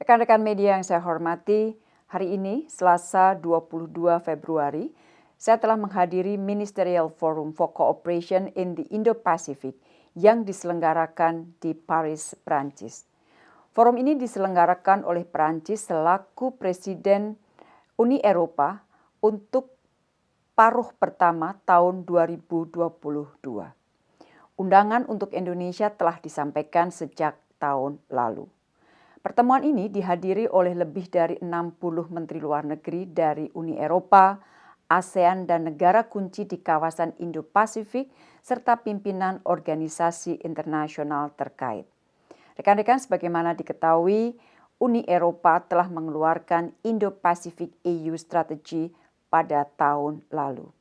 Rekan-rekan media yang saya hormati, hari ini Selasa 22 Februari, saya telah menghadiri Ministerial Forum for Cooperation in the Indo-Pacific yang diselenggarakan di Paris, Prancis. Forum ini diselenggarakan oleh Prancis selaku Presiden Uni Eropa untuk paruh pertama tahun 2022. Undangan untuk Indonesia telah disampaikan sejak tahun lalu. Pertemuan ini dihadiri oleh lebih dari 60 menteri luar negeri dari Uni Eropa, ASEAN dan negara kunci di kawasan Indo-Pasifik serta pimpinan organisasi internasional terkait. Rekan-rekan sebagaimana diketahui, Uni Eropa telah mengeluarkan Indo-Pacific EU Strategy pada tahun lalu.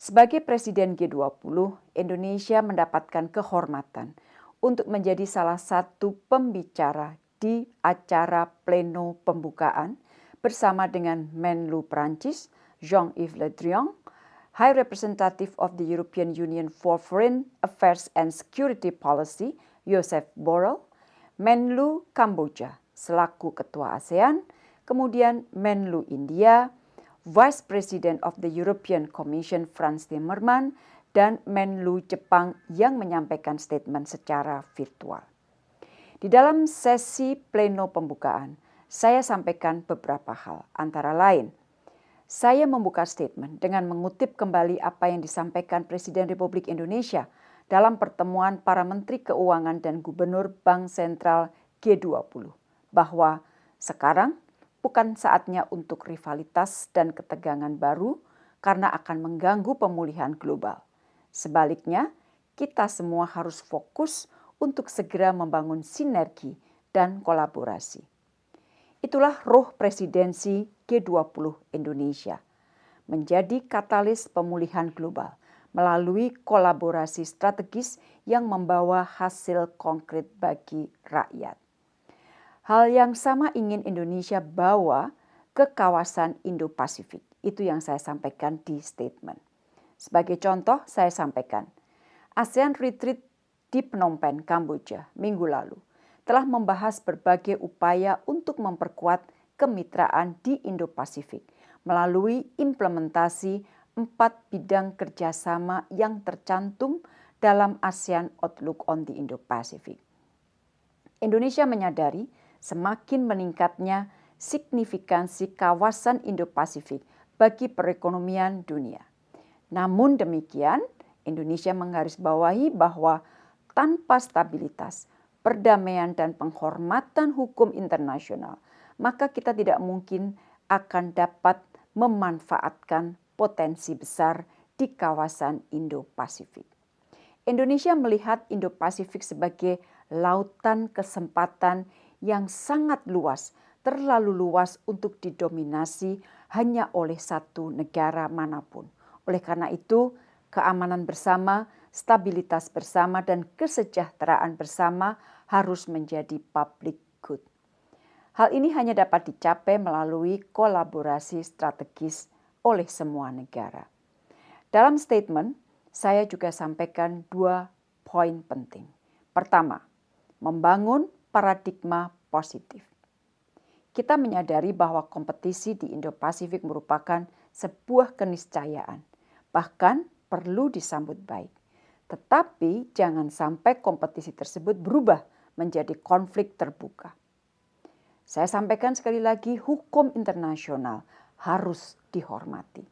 Sebagai Presiden G20, Indonesia mendapatkan kehormatan untuk menjadi salah satu pembicara di acara pleno pembukaan bersama dengan Menlu Prancis, Jean-Yves Le Drian, High Representative of the European Union for Foreign Affairs and Security Policy, Joseph Borrell, Menlu Kamboja selaku Ketua ASEAN, kemudian Menlu India, Vice President of the European Commission Franz Timmermans, dan Menlu Jepang yang menyampaikan statement secara virtual. Di dalam sesi pleno pembukaan, saya sampaikan beberapa hal, antara lain – saya membuka statement dengan mengutip kembali apa yang disampaikan Presiden Republik Indonesia dalam pertemuan para Menteri Keuangan dan Gubernur Bank Sentral G20 bahwa sekarang bukan saatnya untuk rivalitas dan ketegangan baru karena akan mengganggu pemulihan global. Sebaliknya, kita semua harus fokus untuk segera membangun sinergi dan kolaborasi. Itulah roh presidensi G20 Indonesia, menjadi katalis pemulihan global melalui kolaborasi strategis yang membawa hasil konkret bagi rakyat. Hal yang sama ingin Indonesia bawa ke kawasan Indo-Pasifik. Itu yang saya sampaikan di statement. Sebagai contoh, saya sampaikan ASEAN Retreat di Phnom Penh, Kamboja, minggu lalu telah membahas berbagai upaya untuk memperkuat kemitraan di Indo-Pasifik melalui implementasi empat bidang kerjasama yang tercantum dalam ASEAN Outlook on the Indo-Pacific. Indonesia menyadari semakin meningkatnya signifikansi kawasan Indo-Pasifik bagi perekonomian dunia. Namun demikian, Indonesia menggarisbawahi bahwa tanpa stabilitas, perdamaian dan penghormatan hukum internasional, maka kita tidak mungkin akan dapat memanfaatkan potensi besar di kawasan Indo-Pasifik. Indonesia melihat Indo-Pasifik sebagai lautan kesempatan yang sangat luas, terlalu luas untuk didominasi hanya oleh satu negara mana pun. Oleh karena itu, keamanan bersama stabilitas bersama dan kesejahteraan bersama harus menjadi public good. Hal ini hanya dapat dicapai melalui kolaborasi strategis oleh semua negara. Dalam statement, saya juga sampaikan dua poin penting. Pertama, membangun paradigma positif. Kita menyadari bahwa kompetisi di Indo-Pasifik merupakan sebuah keniscayaan, bahkan perlu disambut baik. Tetapi jangan sampai kompetisi tersebut berubah menjadi konflik terbuka. Saya sampaikan sekali lagi, hukum internasional harus dihormati.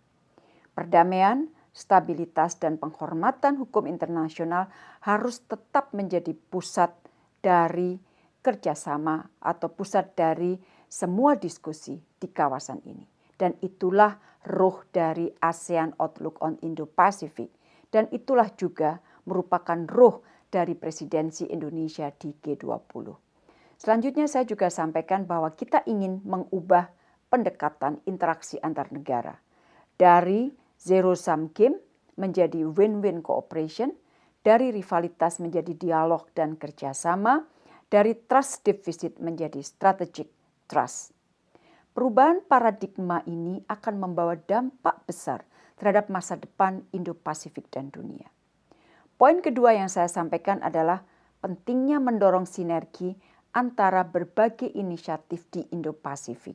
Perdamaian, stabilitas, dan penghormatan hukum internasional harus tetap menjadi pusat dari kerjasama atau pusat dari semua diskusi di kawasan ini. Dan itulah roh dari ASEAN Outlook on Indo-Pacific. Dan itulah juga merupakan roh dari presidensi Indonesia di G20. Selanjutnya saya juga sampaikan bahwa kita ingin mengubah pendekatan interaksi antar negara dari zero sum game menjadi win-win cooperation, dari rivalitas menjadi dialog dan kerjasama, dari trust deficit menjadi strategic trust. Perubahan paradigma ini akan membawa dampak besar terhadap masa depan Indo-Pasifik dan dunia. Poin kedua yang saya sampaikan adalah pentingnya mendorong sinergi antara berbagai inisiatif di Indo-Pasifik.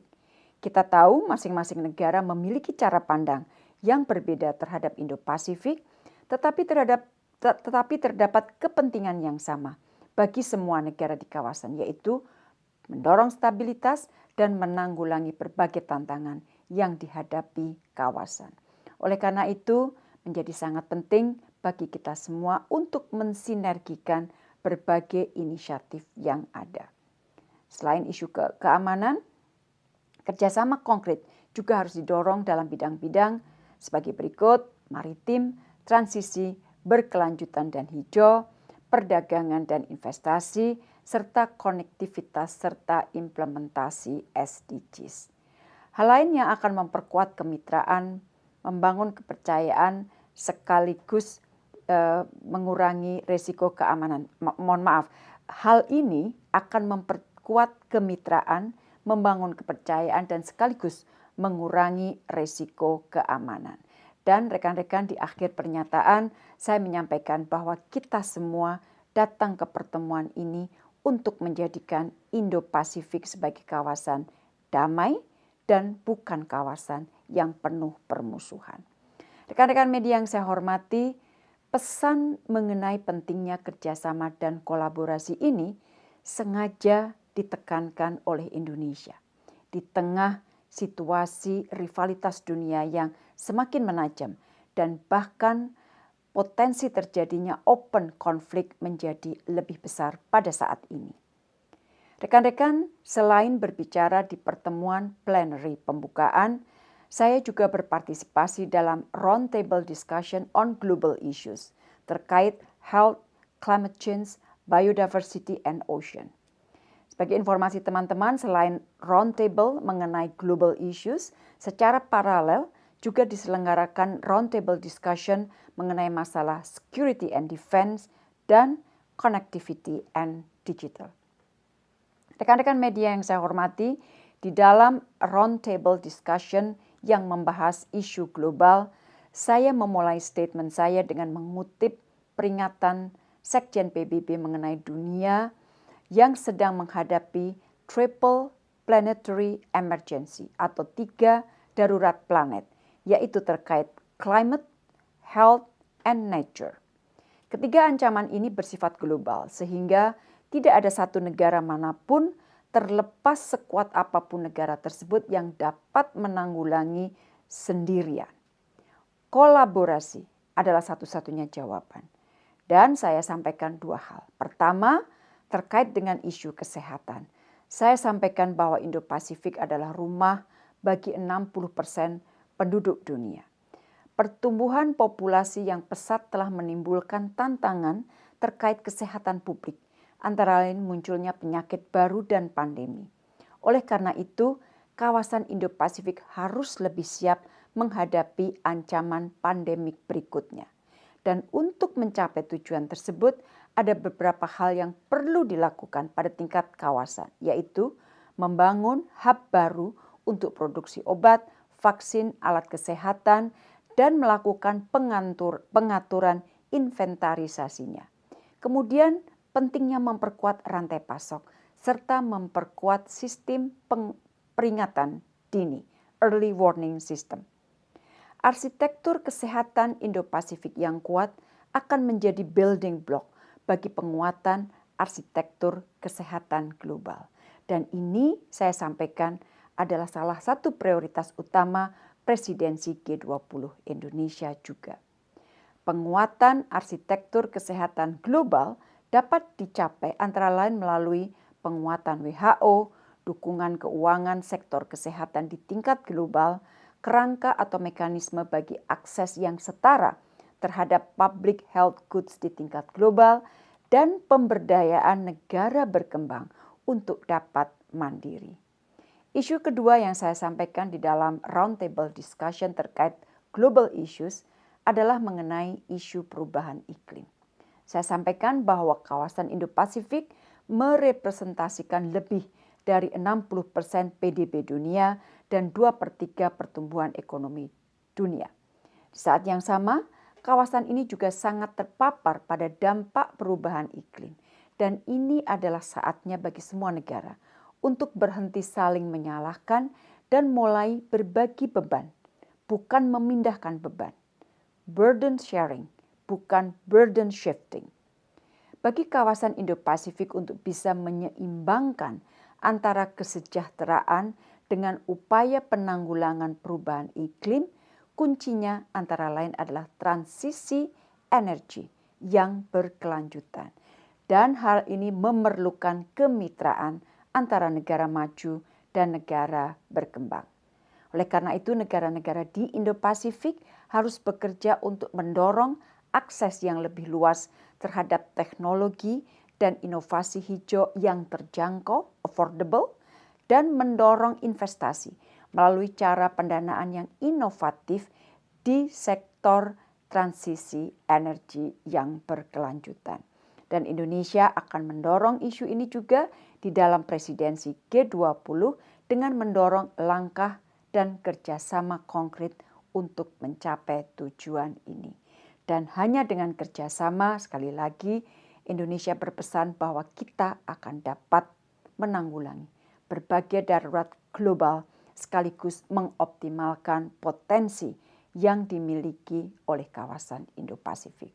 Kita tahu masing-masing negara memiliki cara pandang yang berbeda terhadap Indo-Pasifik, tetapi terhadap tetapi terdapat kepentingan yang sama bagi semua negara di kawasan yaitu mendorong stabilitas dan menanggulangi berbagai tantangan yang dihadapi kawasan. Oleh karena itu, menjadi sangat penting bagi kita semua untuk mensinergikan berbagai inisiatif yang ada. Selain isu ke keamanan, kerjasama konkret juga harus didorong dalam bidang-bidang sebagai berikut, maritim, transisi, berkelanjutan dan hijau, perdagangan dan investasi, serta konektivitas serta implementasi SDGs. Hal lain yang akan memperkuat kemitraan, membangun kepercayaan, sekaligus uh, mengurangi risiko keamanan. Ma mohon maaf, hal ini akan memperkuat kemitraan, membangun kepercayaan dan sekaligus mengurangi risiko keamanan. Dan rekan-rekan di akhir pernyataan saya menyampaikan bahwa kita semua datang ke pertemuan ini untuk menjadikan Indo-Pasifik sebagai kawasan damai dan bukan kawasan yang penuh permusuhan. Rekan-rekan media yang saya hormati, pesan mengenai pentingnya kerjasama dan kolaborasi ini sengaja ditekankan oleh Indonesia. Di tengah situasi rivalitas dunia yang semakin menajam dan bahkan potensi terjadinya open konflik menjadi lebih besar pada saat ini. Rekan-rekan, selain berbicara di pertemuan plenary pembukaan, saya juga berpartisipasi dalam roundtable discussion on global issues terkait health, climate change, biodiversity, and ocean. Sebagai informasi teman-teman, selain roundtable mengenai global issues, secara paralel juga diselenggarakan roundtable discussion mengenai masalah security and defense dan connectivity and digital. Rekan-rekan media yang saya hormati, di dalam roundtable discussion yang membahas isu global, saya memulai statement saya dengan mengutip peringatan Sekjen PBB mengenai dunia yang sedang menghadapi triple planetary emergency atau tiga darurat planet, yaitu terkait climate, health, and nature. Ketiga ancaman ini bersifat global sehingga tidak ada satu negara mana pun terlepas sekuat apa pun negara tersebut yang dapat menanggulangi sendirian. Kolaborasi adalah satu-satunya jawaban. Dan saya sampaikan dua hal. Pertama, terkait dengan isu kesehatan. Saya sampaikan bahwa Indo-Pasifik adalah rumah bagi 60% penduduk dunia. Pertumbuhan populasi yang pesat telah menimbulkan tantangan terkait kesehatan publik antara lain munculnya penyakit baru dan pandemi. Oleh karena itu, kawasan Indo-Pasifik harus lebih siap menghadapi ancaman pandemik berikutnya. Dan untuk mencapai tujuan tersebut, ada beberapa hal yang perlu dilakukan pada tingkat kawasan, yaitu membangun hub baru untuk produksi obat, vaksin, alat kesehatan, dan melakukan pengatur, pengaturan inventarisasinya. Kemudian pentingnya memperkuat rantai pasok serta memperkuat sistem peringatan dini, early warning system. Arsitektur kesehatan Indo-Pasifik yang kuat akan menjadi building block bagi penguatan arsitektur kesehatan global. Dan ini saya sampaikan adalah salah satu prioritas utama presidensi G20 Indonesia juga. Penguatan arsitektur kesehatan global dapat dicapai antara lain melalui penguatan WHO, dukungan keuangan sektor kesehatan di tingkat global, kerangka atau mekanisme bagi akses yang setara terhadap public health goods di tingkat global, dan pemberdayaan negara berkembang untuk dapat mandiri. Isu kedua yang saya sampaikan di dalam roundtable discussion terkait global issues adalah mengenai isu perubahan iklim. Saya sampaikan bahwa kawasan Indo-Pasifik merepresentasikan lebih dari 60% PDB dunia dan 2 per 3 pertumbuhan ekonomi dunia. Di saat yang sama, kawasan ini juga sangat terpapar pada dampak perubahan iklim. dan ini adalah saatnya bagi semua negara untuk berhenti saling menyalahkan dan mulai berbagi beban, bukan memindahkan beban. Burden sharing, bukan burden shifting. Bagi kawasan Indo-Pasifik untuk bisa menyeimbangkan antara kesejahteraan dengan upaya penanggulangan perubahan iklim, kuncinya antara lain adalah transisi energi yang berkelanjutan. Dan hal ini memerlukan kemitraan antara negara maju dan negara berkembang. Oleh karena itu negara-negara di Indo-Pasifik harus bekerja untuk mendorong akses yang lebih luas terhadap teknologi dan inovasi hijau yang terjangkau, affordable, dan mendorong investasi melalui cara pendanaan yang inovatif di sektor transisi energi yang berkelanjutan. Dan Indonesia akan mendorong isu ini juga di dalam presidensi G20 dengan mendorong langkah dan kerjasama konkret untuk mencapai tujuan ini. Dan hanya dengan kerjasama, sekali lagi, Indonesia berpesan bahwa kita akan dapat menanggulangi berbagai darurat global sekaligus mengoptimalkan potensi yang dimiliki oleh kawasan Indo-Pasifik.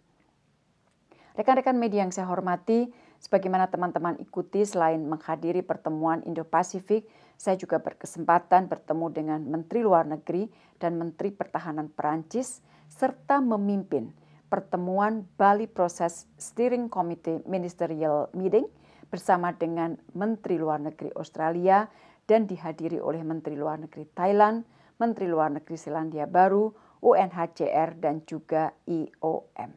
Rekan-rekan media yang saya hormati, sebagaimana teman-teman ikuti selain menghadiri pertemuan Indo-Pasifik, saya juga berkesempatan bertemu dengan Menteri Luar Negeri dan Menteri Pertahanan Perancis serta memimpin pertemuan Bali Process Steering Committee Ministerial Meeting bersama dengan Menteri Luar Negeri Australia dan dihadiri oleh Menteri Luar Negeri Thailand, Menteri Luar Negeri Selandia Baru, UNHCR, dan juga IOM.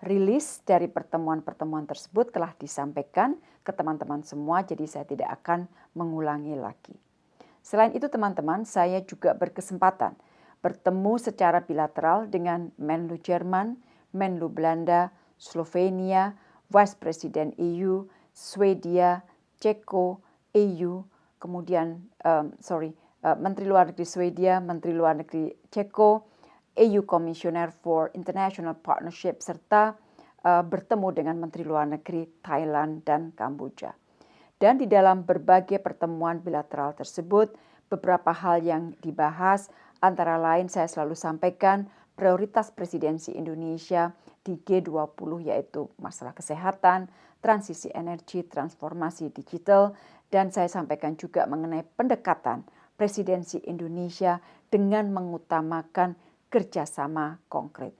Rilis dari pertemuan-pertemuan tersebut telah disampaikan ke teman-teman semua, jadi saya tidak akan mengulangi lagi. Selain itu teman-teman, saya juga berkesempatan bertemu secara bilateral dengan Menlu Jerman, Menlu Belanda, Slovenia, Vice President EU, Swedia, Ceko, EU, kemudian um, sorry, uh, Menteri Luar Negeri Swedia, Menteri Luar Negeri Ceko, EU Commissioner for International Partnership serta uh, bertemu dengan Menteri Luar Negeri Thailand dan Kamboja. Dan di dalam berbagai pertemuan bilateral tersebut, beberapa hal yang dibahas antara lain saya selalu sampaikan prioritas presidensi Indonesia di G20 yaitu masalah kesehatan, transisi energi, transformasi digital, dan saya sampaikan juga mengenai pendekatan presidensi Indonesia dengan mengutamakan kerjasama konkret.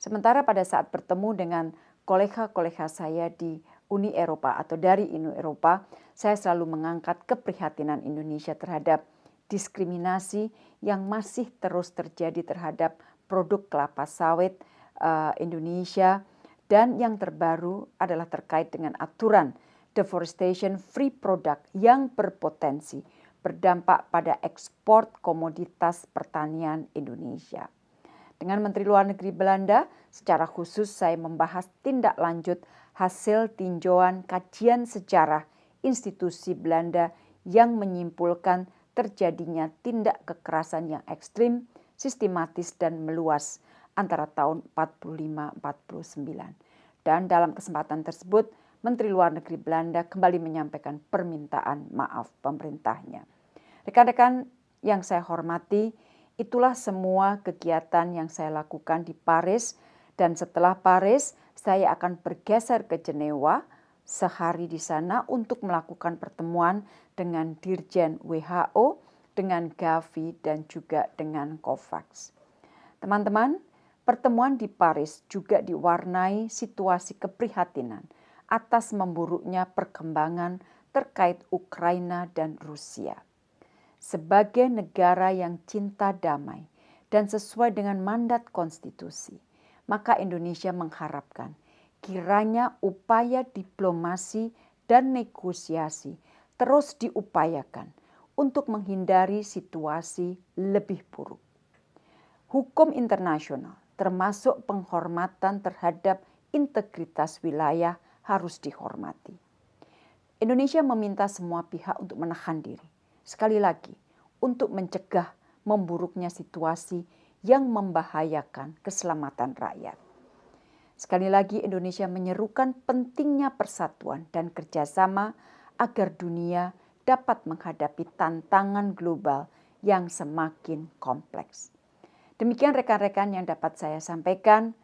Sementara pada saat bertemu dengan kolega-kolega saya di Uni Eropa atau dari Uni Eropa, saya selalu mengangkat keprihatinan Indonesia terhadap diskriminasi yang masih terus terjadi terhadap produk kelapa sawit uh, Indonesia dan yang terbaru adalah terkait dengan aturan deforestation free product yang berpotensi berdampak pada ekspor komoditas pertanian Indonesia. Dengan Menteri Luar Negeri Belanda, secara khusus saya membahas tindak lanjut hasil tinjauan kajian sejarah institusi Belanda yang menyimpulkan terjadinya tindak kekerasan yang ekstrim, sistematis dan meluas antara tahun 45-49. Dan dalam kesempatan tersebut, Menteri Luar Negeri Belanda kembali menyampaikan permintaan maaf pemerintahnya. Rekan-rekan yang saya hormati, Itulah semua kegiatan yang saya lakukan di Paris dan setelah Paris saya akan bergeser ke Jenewa sehari di sana untuk melakukan pertemuan dengan Dirjen WHO, dengan Gavi dan juga dengan COVAX. Teman-teman, pertemuan di Paris juga diwarnai situasi keprihatinan atas memburuknya perkembangan terkait Ukraina dan Rusia sebagai negara yang cinta damai dan sesuai dengan mandat konstitusi, maka Indonesia mengharapkan kiranya upaya diplomasi dan negosiasi terus diupayakan untuk menghindari situasi lebih buruk. Hukum internasional termasuk penghormatan terhadap integritas wilayah harus dihormati. Indonesia meminta semua pihak untuk menahan diri Sekali lagi, untuk mencegah memburuknya situasi yang membahayakan keselamatan rakyat. Sekali lagi Indonesia menyerukan pentingnya persatuan dan kerjasama agar dunia dapat menghadapi tantangan global yang semakin kompleks. Demikian rekan-rekan yang dapat saya sampaikan.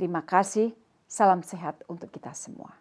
Terima kasih. Salam sehat untuk kita semua.